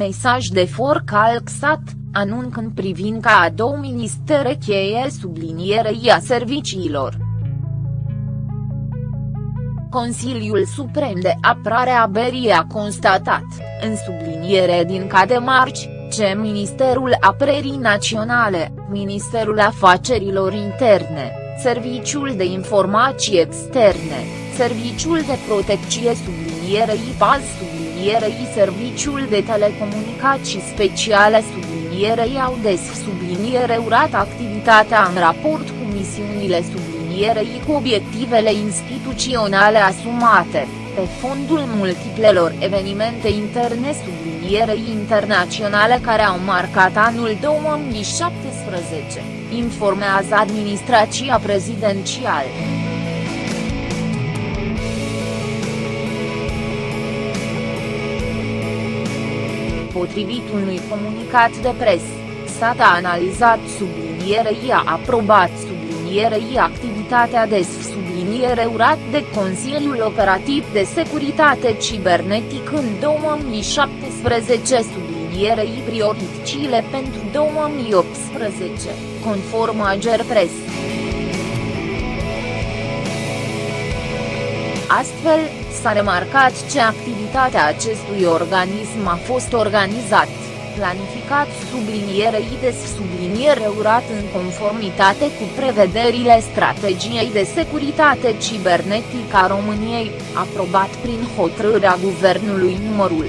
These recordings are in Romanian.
Mesaj de forcalxat, anuncând privind ca a două ministere cheie sublinierei a serviciilor. Consiliul Suprem de Apărare a Berii a constatat, în subliniere din cademarci, ce Ministerul Apărării Naționale, Ministerul Afacerilor Interne, Serviciul de Informații Externe, Serviciul de Protecție sublinierei PAZ sublinierei Serviciul de Telecomunicații Speciale sublinierei au des subliniere urat activitatea în raport cu misiunile sublinierei cu obiectivele instituționale asumate, pe fondul multiplelor evenimente interne sublinierei internaționale care au marcat anul 2017, informează administrația prezidențială. Potrivit unui comunicat de presă, SAT a analizat sublinierei a aprobat sublinierei activitatea de subliniere urat de Consiliul Operativ de Securitate Cibernetic în 2017 sublinierei prioriticile pentru 2018, conform Agerpres. Astfel, s-a remarcat ce activitatea acestui organism a fost organizat, planificat sublinierei de subliniere urat în conformitate cu prevederile strategiei de securitate cibernetică a României, aprobat prin hotărârea Guvernului numărul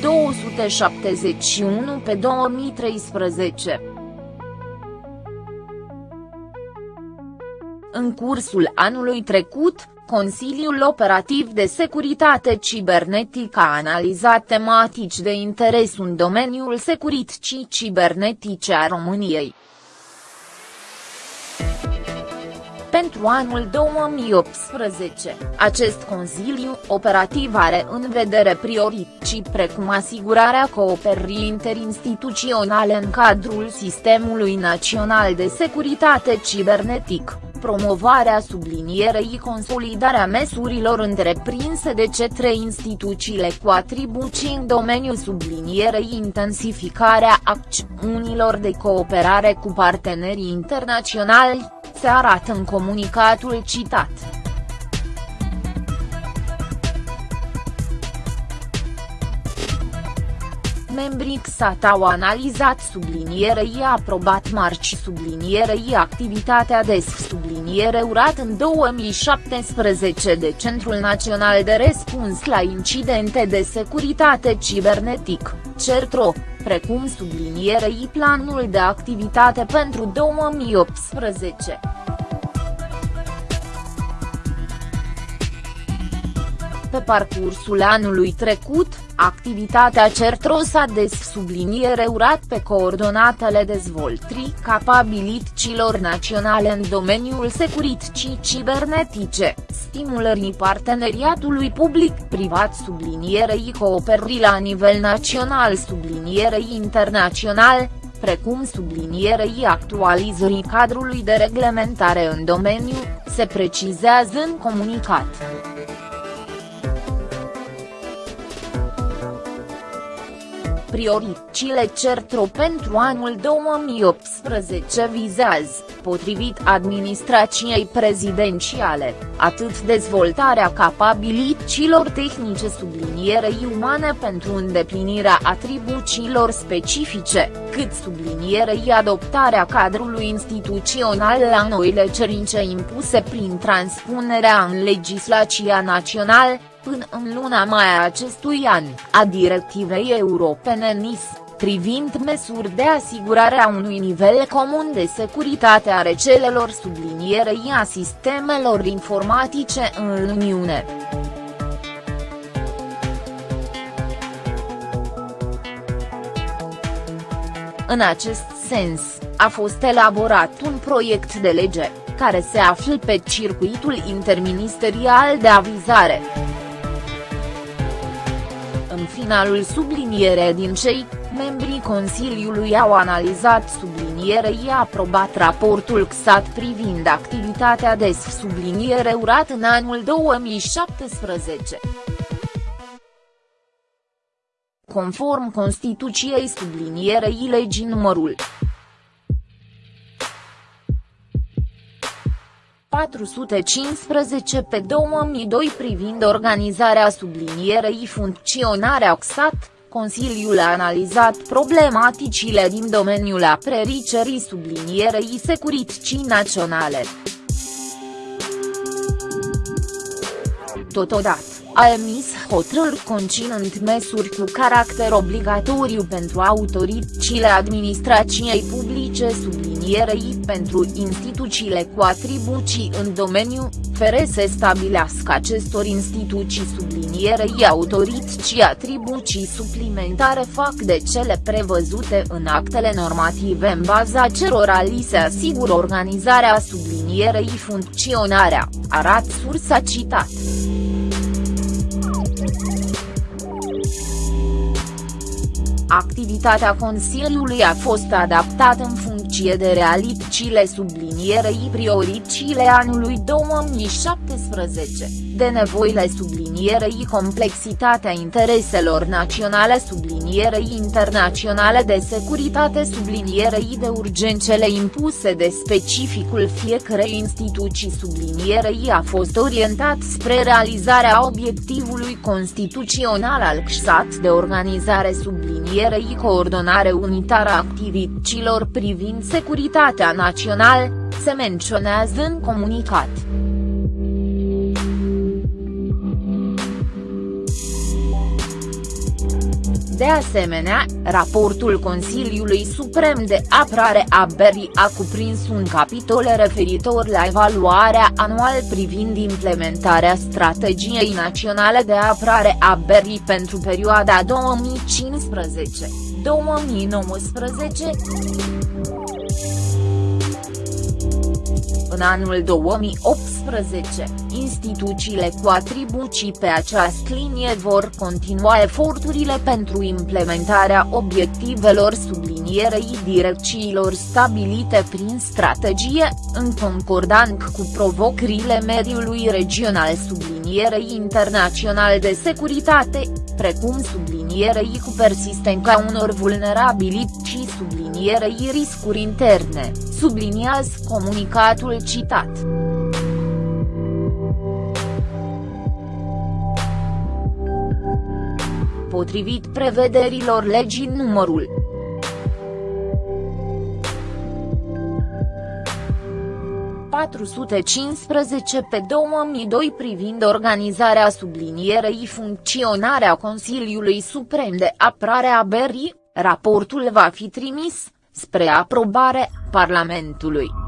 271 pe 2013. În cursul anului trecut, Consiliul Operativ de Securitate Cibernetică a analizat tematici de interes în domeniul securității cibernetice a României. Pentru anul 2018, acest Consiliu Operativ are în vedere priorități precum asigurarea cooperării interinstituționale în cadrul Sistemului Național de Securitate Cibernetic promovarea sublinierei consolidarea măsurilor întreprinse de către instituțiile cu atribuții în domeniul sublinierei intensificarea acțiunilor de cooperare cu partenerii internaționali, se arată în comunicatul citat. Membrii XAT au analizat sublinierei aprobat marci sublinierei activitatea de subliniere urat în 2017 de Centrul Național de Răspuns la Incidente de Securitate Cibernetic, CERTRO, precum sublinierei planul de activitate pentru 2018. Pe parcursul anului trecut, activitatea CERTROS a des subliniere urat pe coordonatele dezvoltării capabilităților naționale în domeniul securității cibernetice, stimulării parteneriatului public-privat sublinierei cooperării la nivel național sublinierei internațional, precum sublinierei actualizării cadrului de reglementare în domeniu, se precizează în comunicat. Prioritățile CERTRO pentru anul 2018 vizează, potrivit administrației prezidențiale, atât dezvoltarea capabilităților tehnice sublinierei umane pentru îndeplinirea atribuțiilor specifice, cât sublinierei adoptarea cadrului instituțional la noile cerințe impuse prin transpunerea în legislația națională, până în luna mai a acestui an, a directivei europene NIS, privind măsuri de asigurare a unui nivel comun de securitate a rețelelor sublinierei a sistemelor informatice în Uniune. În acest sens, a fost elaborat un proiect de lege, care se află pe circuitul interministerial de avizare finalul subliniere din cei membrii Consiliului au analizat sublinierei aprobat raportul XAT privind activitatea DES subliniere urat în anul 2017. Conform Constituției sublinierei legii numărul 415 pe 2002 privind organizarea sublinierei funcționarea XAT, Consiliul a analizat problematicile din domeniul aprericerii sublinierei securității naționale. Totodată, a emis hotărâri conținând măsuri cu caracter obligatoriu pentru autoritățile administrației publice sublinierei pentru instituțiile cu atribuții în domeniu, fere să stabilească acestor instituții sublinierei autorității atribuții suplimentare fac de cele prevăzute în actele normative în baza cerora li se asigură organizarea sublinierei funcționarea, arat sursa citat. Activitatea Consiliului a fost adaptată în funcție de realitățile sublinierei prioritățile anului 2017, de nevoile sublinierei complexitatea intereselor naționale sublinierei internaționale de securitate sublinierei de urgențele impuse de specificul fiecarei instituții sublinierei a fost orientat spre realizarea obiectivului constituțional al CSAT de organizare sublinierii subliniere coordonare unitară a activităților privind securitatea națională, se menționează în comunicat. De asemenea, raportul Consiliului Suprem de Apărare a Berry a cuprins un capitol referitor la evaluarea anuală privind implementarea strategiei naționale de apărare a Berry pentru perioada 2015-2019. În anul 2018, instituțiile cu atribuții pe această linie vor continua eforturile pentru implementarea obiectivelor sublinierei direcțiilor stabilite prin strategie, în concordant cu provocările mediului regional. Sublinierei internaționale de securitate, precum sublinierei cu persistența unor vulnerabilități și sublinierei riscuri interne, subliniază comunicatul citat. Potrivit prevederilor legii numărul 415 pe 2002 privind organizarea sublinierei funcționarea Consiliului Suprem de Apărare a Berry, raportul va fi trimis, spre aprobare, Parlamentului.